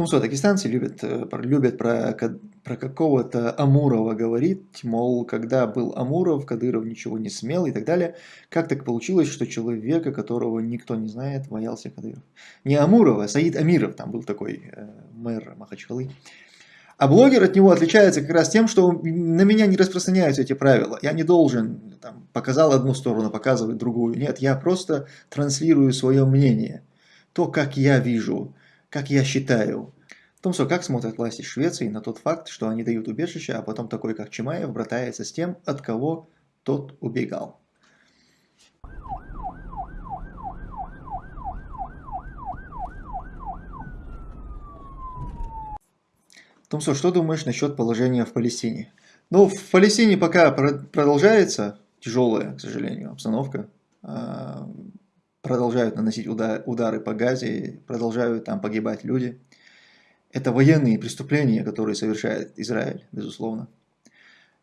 том, что дагестанцы любят, э, любят про, про какого-то Амурова говорить, мол, когда был Амуров, Кадыров ничего не смел и так далее. Как так получилось, что человека, которого никто не знает, боялся Кадыров? Не Амурова, а Саид Амиров, там был такой э, мэр Махачкалы. А блогер от него отличается как раз тем, что на меня не распространяются эти правила. Я не должен, там, показал одну сторону, показывать другую. Нет, я просто транслирую свое мнение. То, как я вижу, как я считаю. В том, что как смотрят власти Швеции на тот факт, что они дают убежище, а потом такой, как Чимаев, братается с тем, от кого тот убегал. Томсо, что думаешь насчет положения в Палестине? Ну, в Палестине пока продолжается тяжелая, к сожалению, обстановка. Продолжают наносить удары по Газе, продолжают там погибать люди. Это военные преступления, которые совершает Израиль, безусловно.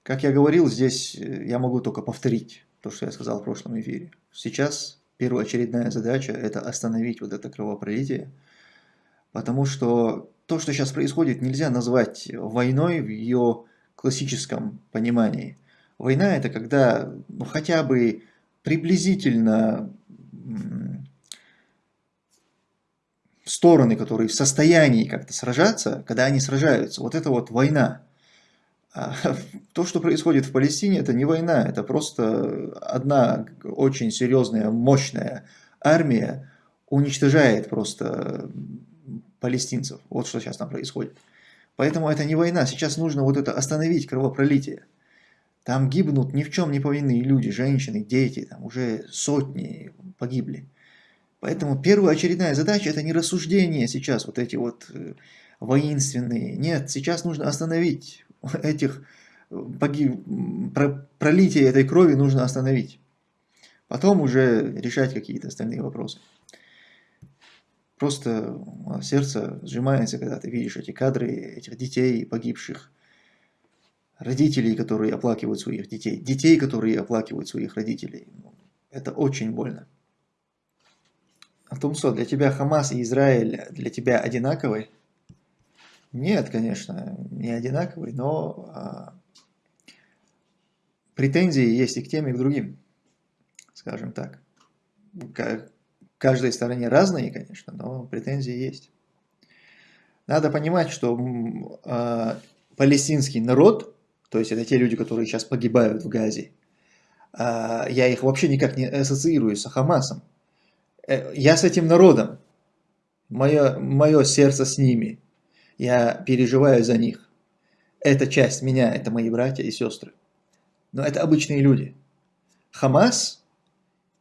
Как я говорил, здесь э, я могу только повторить то, что я сказал в прошлом эфире. Сейчас первоочередная задача – это остановить вот это кровопролитие, потому что то, что сейчас происходит, нельзя назвать войной в ее классическом понимании. Война – это когда ну, хотя бы приблизительно стороны, которые в состоянии как-то сражаться, когда они сражаются, вот это вот война. А то, что происходит в Палестине, это не война, это просто одна очень серьезная, мощная армия уничтожает просто палестинцев. Вот что сейчас там происходит. Поэтому это не война. Сейчас нужно вот это остановить кровопролитие. Там гибнут ни в чем не повинные люди, женщины, дети, там уже сотни погибли. Поэтому первоочередная задача это не рассуждение сейчас, вот эти вот э, воинственные. Нет, сейчас нужно остановить этих э, погиб, пролитие этой крови нужно остановить. Потом уже решать какие-то остальные вопросы. Просто сердце сжимается, когда ты видишь эти кадры этих детей погибших, родителей, которые оплакивают своих детей, детей, которые оплакивают своих родителей. Ну, это очень больно. Тумсо, для тебя Хамас и Израиль для тебя одинаковый? Нет, конечно, не одинаковый, но а, претензии есть и к тем, и к другим, скажем так. К каждой стороне разные, конечно, но претензии есть. Надо понимать, что а, палестинский народ то есть это те люди, которые сейчас погибают в Газе. А, я их вообще никак не ассоциирую с Хамасом. Э, я с этим народом. Мое, мое сердце с ними. Я переживаю за них. Это часть меня, это мои братья и сестры. Но это обычные люди. Хамас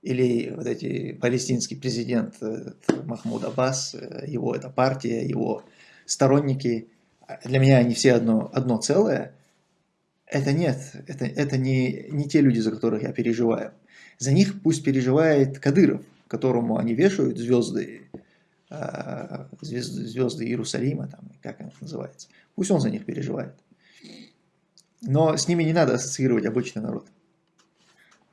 или вот эти палестинский президент э, Махмуд Аббас, э, его эта партия, его сторонники, для меня они все одно, одно целое – это нет, это, это не, не те люди, за которых я переживаю. За них пусть переживает Кадыров, которому они вешают звезды, э, звезды, звезды Иерусалима, там, как это называется. Пусть он за них переживает. Но с ними не надо ассоциировать обычный народ.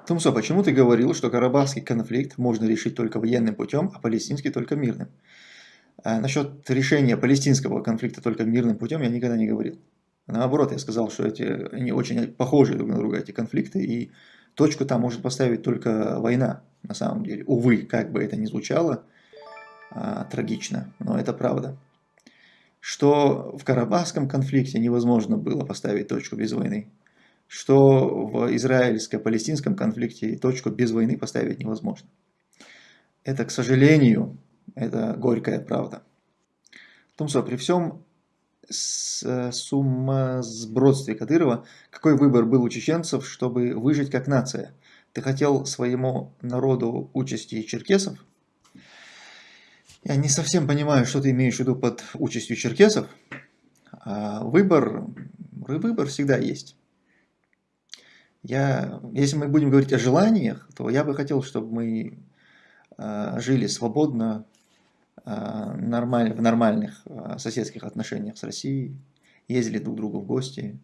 Тумсо, почему ты говорил, что карабахский конфликт можно решить только военным путем, а палестинский только мирным? А насчет решения палестинского конфликта только мирным путем я никогда не говорил. Наоборот, я сказал, что эти, они очень похожи друг на друга, эти конфликты, и точку там может поставить только война, на самом деле. Увы, как бы это ни звучало, а, трагично, но это правда. Что в Карабахском конфликте невозможно было поставить точку без войны. Что в израильско-палестинском конфликте точку без войны поставить невозможно. Это, к сожалению, это горькая правда. В том, что при всем Э, сумасбродстве Кадырова, какой выбор был у чеченцев, чтобы выжить как нация? Ты хотел своему народу участи черкесов? Я не совсем понимаю, что ты имеешь в виду под участью черкесов. А выбор, выбор всегда есть. Я, если мы будем говорить о желаниях, то я бы хотел, чтобы мы э, жили свободно, нормаль, в нормальных э, соседских отношениях с Россией, ездили друг к другу в гости,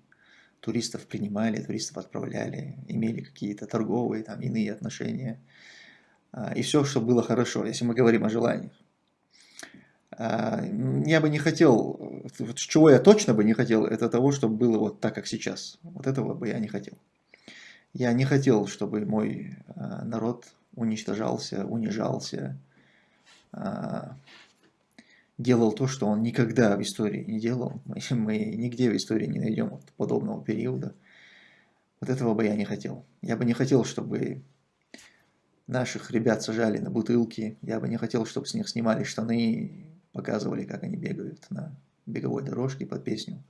туристов принимали, туристов отправляли, имели какие-то торговые, там, иные отношения. Э, и все, что было хорошо, если мы говорим о желаниях. Я бы не хотел, чего я точно бы не хотел, это того, чтобы было вот так, как сейчас. Вот этого бы я не хотел. Я не хотел, чтобы мой народ уничтожался, унижался, делал то, что он никогда в истории не делал. Мы, нигде в истории не найдем подобного периода. Вот этого бы я не хотел. Я бы не хотел, чтобы наших ребят сажали на бутылки. Я бы не хотел, чтобы с них снимали штаны, показывали, как они бегают на беговой дорожке под песню.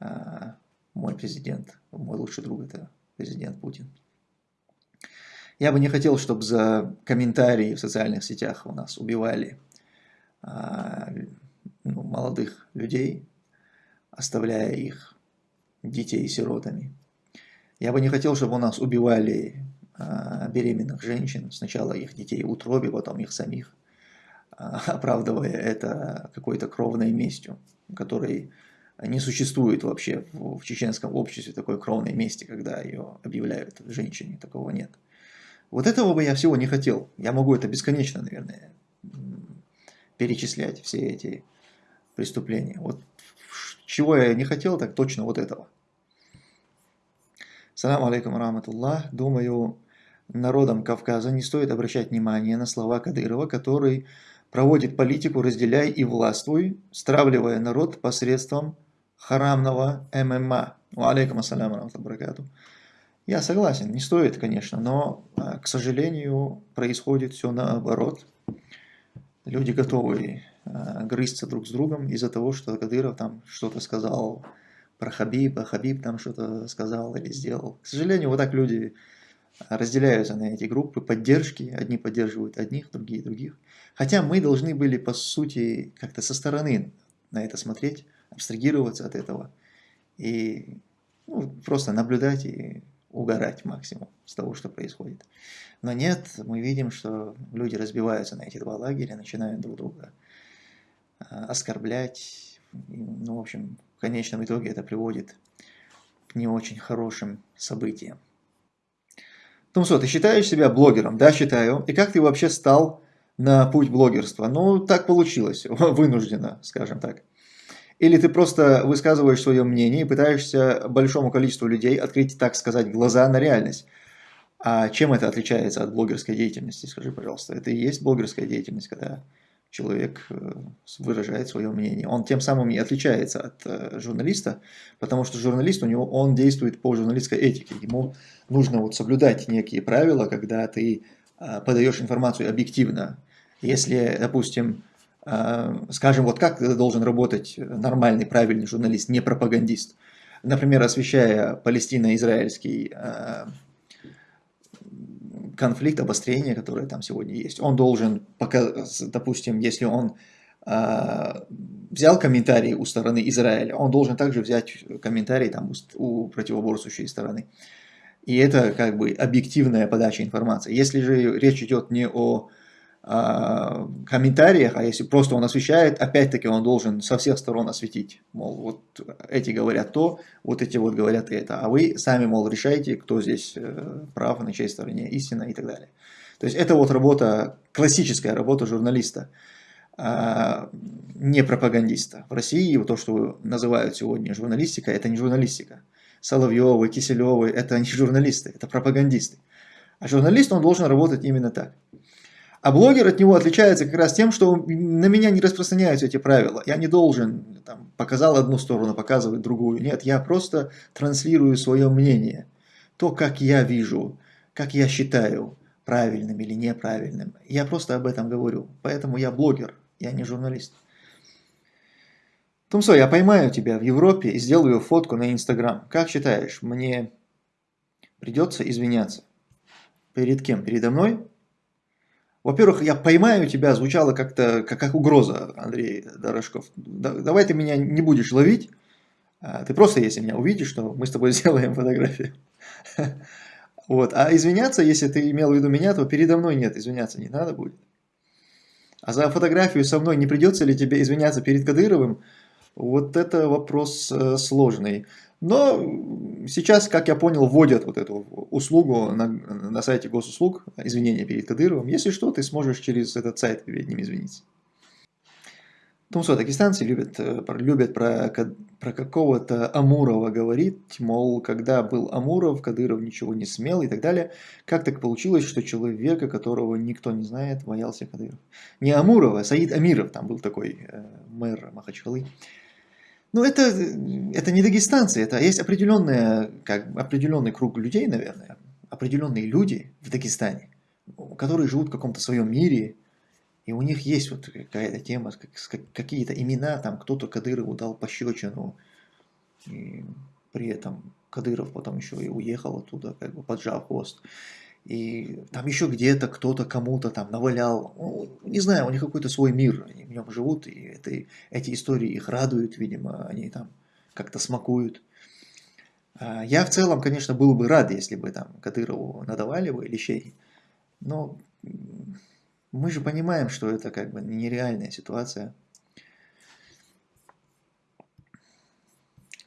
А мой президент, мой лучший друг это президент Путин. Я бы не хотел, чтобы за комментарии в социальных сетях у нас убивали а, ну, молодых людей, оставляя их детей сиротами. Я бы не хотел, чтобы у нас убивали а, беременных женщин, сначала их детей в утробе, потом их самих, а, оправдывая это какой-то кровной местью, которой не существует вообще в, в чеченском обществе такой кровной мести, когда ее объявляют женщине, такого нет. Вот этого бы я всего не хотел. Я могу это бесконечно, наверное, перечислять, все эти преступления. Вот чего я не хотел, так точно вот этого. Салам алейкум раматуллах. Думаю, народам Кавказа не стоит обращать внимание на слова Кадырова, который проводит политику «разделяй и властвуй», стравливая народ посредством харамного ММА. Алейкум ассаляму раматуллаху Я согласен, не стоит, конечно, но, а, к сожалению, происходит все наоборот. Люди готовы а, грызться друг с другом из-за того, что Кадыров там что-то сказал про Хабиба, Хабиб там что-то сказал или сделал. К сожалению, вот так люди разделяются на эти группы поддержки. Одни поддерживают одних, другие других. Хотя мы должны были, по сути, как-то со стороны на это смотреть, абстрагироваться от этого и ну, просто наблюдать и угорать максимум с того, что происходит. Но нет, мы видим, что люди разбиваются на эти два лагеря, начинают друг друга а, оскорблять. Ну, в общем, в конечном итоге это приводит к не очень хорошим событиям. Тумсо, ты считаешь себя блогером? Да, считаю. И как ты вообще стал на путь блогерства? Ну, так получилось, вынужденно, скажем так. Или ты просто высказываешь свое мнение и пытаешься большому количеству людей открыть, так сказать, глаза на реальность. А чем это отличается от блогерской деятельности, скажи, пожалуйста? Это и есть блогерская деятельность, когда человек э, выражает свое мнение. Он тем самым и отличается от э, журналиста, потому что журналист, у него, он действует по журналистской этике. Ему нужно вот соблюдать некие правила, когда ты э, подаешь информацию объективно. Если, допустим, скажем, вот как должен работать нормальный, правильный журналист, не пропагандист. Например, освещая палестино-израильский конфликт, обострение, которое там сегодня есть. Он должен, допустим, если он взял комментарий у стороны Израиля, он должен также взять комментарий там у противоборствующей стороны. И это как бы объективная подача информации. Если же речь идет не о комментариях, а если просто он освещает, опять-таки он должен со всех сторон осветить. Мол, вот эти говорят то, вот эти вот говорят это, а вы сами, мол, решаете, кто здесь э, прав, на чьей стороне истина и так далее. То есть это вот работа, классическая работа журналиста, а, не пропагандиста. В России вот то, что называют сегодня журналистика, это не журналистика. Соловьевы, Киселевы, это не журналисты, это пропагандисты. А журналист, он должен работать именно так. А блогер от него отличается как раз тем, что на меня не распространяются эти правила. Я не должен, там, показал одну сторону, показывать другую. Нет, я просто транслирую свое мнение. То, как я вижу, как я считаю правильным или неправильным. Я просто об этом говорю. Поэтому я блогер, я не журналист. Тумсо, я поймаю тебя в Европе и сделаю фотку на Инстаграм. Как считаешь, мне придется извиняться? Перед кем? Передо мной? Во-первых, я поймаю тебя звучало как-то как, как угроза, Андрей Дорожков. Да, давай ты меня не будешь ловить. А ты просто, если меня увидишь, что мы с тобой сделаем фотографию. Вот. А извиняться, если ты имел в виду меня, то передо мной нет, извиняться не надо будет. А за фотографию со мной не придется ли тебе извиняться перед Кадыровым? Вот это вопрос э, сложный. Но сейчас, как я понял, вводят вот эту услугу на, на сайте госуслуг, извинения перед Кадыровым. Если что, ты сможешь через этот сайт перед ним извиниться. Что дагестанцы любят, э, любят про, про какого-то Амурова говорить, мол, когда был Амуров, Кадыров ничего не смел и так далее. Как так получилось, что человека, которого никто не знает, боялся Кадыров? Не Амурова, а Саид Амиров, там был такой э, мэр Махачкалы. Ну, это, это не дагестанцы, это есть определенная, как, определенный круг людей, наверное, определенные люди в Дагестане, которые живут в каком-то своем мире, и у них есть вот какая-то тема, какие-то имена, там кто-то Кадырову дал пощечину, и при этом Кадыров потом еще и уехал оттуда, как бы поджав хвост. И там еще где-то кто-то кому-то там навалял, ну, не знаю, у них какой-то свой мир, они в нем живут, и это, эти истории их радуют, видимо, они там как-то смакуют. А я в целом, конечно, был бы рад, если бы там Кадырову надавали бы лещей, но мы же понимаем, что это как бы нереальная ситуация.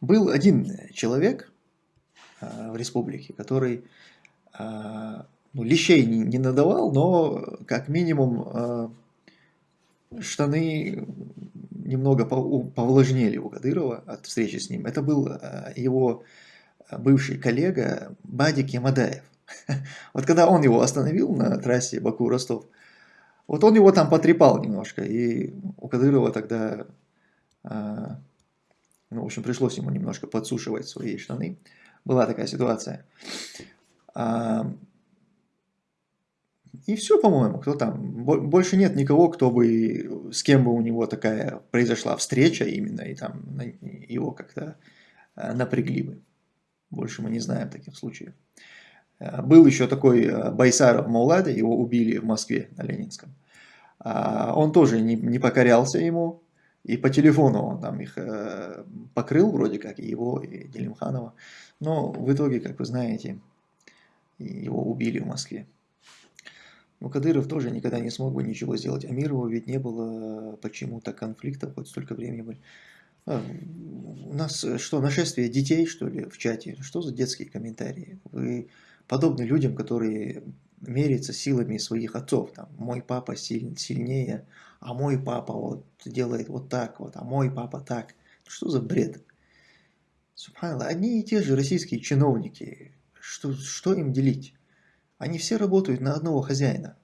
Был один человек а, в республике, который ну, лещей не, надавал, но как минимум а, штаны немного повлажнели у Кадырова от встречи с ним. Это был его бывший коллега Бадик Ямадаев. Вот когда он его остановил на трассе Баку-Ростов, вот он его там потрепал немножко, и у Кадырова тогда, а, ну, в общем, пришлось ему немножко подсушивать свои штаны. Была такая ситуация. А, и все, по-моему, кто там. Больше нет никого, кто бы, с кем бы у него такая произошла встреча именно, и там его как-то а, напрягли бы. Больше мы не знаем таких случаев. Э, был еще такой Байсаров Маулада, его убили в Москве на Ленинском. А, он тоже не, не покорялся ему, и по телефону он там их покрыл вроде как, и его, и Делимханова. Но в итоге, как вы знаете, его убили в Москве. Но Кадыров тоже никогда не смог бы ничего сделать. Амирову ведь не было почему-то конфликтов, хоть столько времени были. А, у нас что, нашествие детей, что ли, в чате? Что за детские комментарии? Вы подобны людям, которые меряются силами своих отцов. Там, мой папа силь, сильнее, а мой папа вот делает вот так вот, а мой папа так. Что за бред? Субханалла, одни и те же российские чиновники, что, что им делить? Они все работают на одного хозяина.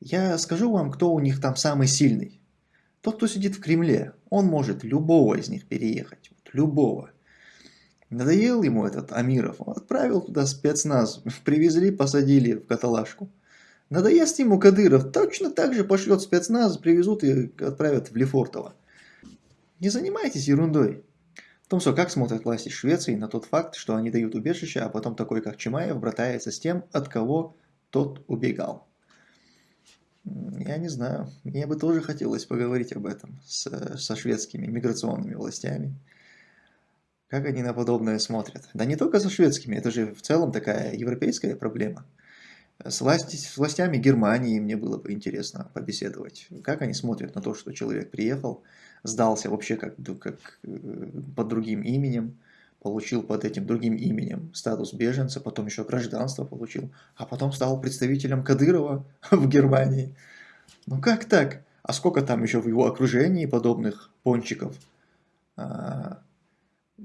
Я скажу вам, кто у них там самый сильный. Тот, кто сидит в Кремле, он может любого из них переехать. Любого. Надоел ему этот Амиров, он отправил туда спецназ, привезли, посадили в каталажку. Надоест ему Кадыров, точно так же пошлет спецназ, привезут и отправят в Лефортово. Не занимайтесь ерундой. В том, что как смотрят власти Швеции на тот факт, что они дают убежище, а потом такой, как Чимаев, братается с тем, от кого тот убегал. Я не знаю, мне бы тоже хотелось поговорить об этом с, со шведскими миграционными властями. Как они на подобное смотрят? Да не только со шведскими, это же в целом такая европейская проблема. С, власти, с властями Германии мне было бы интересно побеседовать. Как они смотрят на то, что человек приехал, сдался вообще как, как э, под другим именем, получил под этим другим именем статус беженца, потом еще гражданство получил, а потом стал представителем Кадырова в Германии. Ну как так? А сколько там еще в его окружении подобных пончиков? А,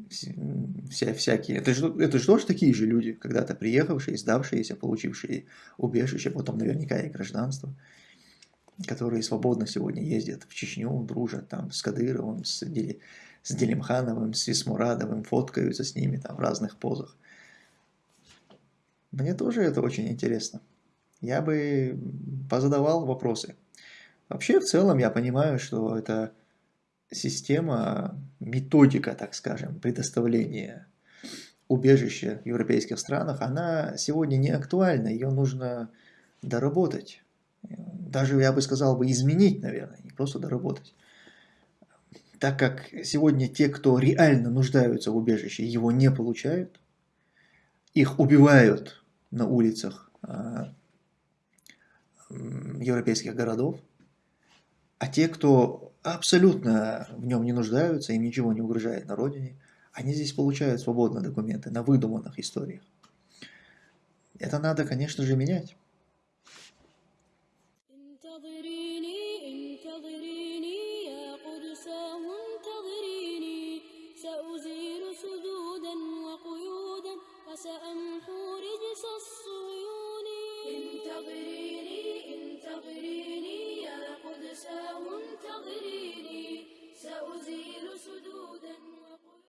вся, всякие. Это же, это же тоже такие же люди, когда-то приехавшие, сдавшиеся, получившие убежище, потом наверняка и гражданство, которые свободно сегодня ездят в Чечню, дружат там с Кадыровым, с, Дели, с Делимхановым, с Исмурадовым, фоткаются с ними там в разных позах. Мне тоже это очень интересно. Я бы позадавал вопросы. Вообще, в целом, я понимаю, что это система, методика, так скажем, предоставления убежища в европейских странах, она сегодня не актуальна, ее нужно доработать. Даже, я бы сказал, бы изменить, наверное, не просто доработать. Так как сегодня те, кто реально нуждаются в убежище, его не получают, их убивают на улицах а, европейских городов, а те, кто абсолютно в нем не нуждаются, им ничего не угрожает на родине, они здесь получают свободно документы на выдуманных историях. Это надо, конечно же, менять.